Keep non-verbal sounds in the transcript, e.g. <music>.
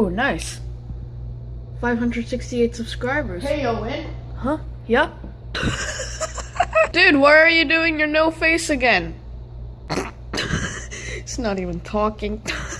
Ooh, nice. 568 subscribers. Hey, Owen. Huh? Yep. <laughs> Dude, why are you doing your no face again? <laughs> it's not even talking. <laughs>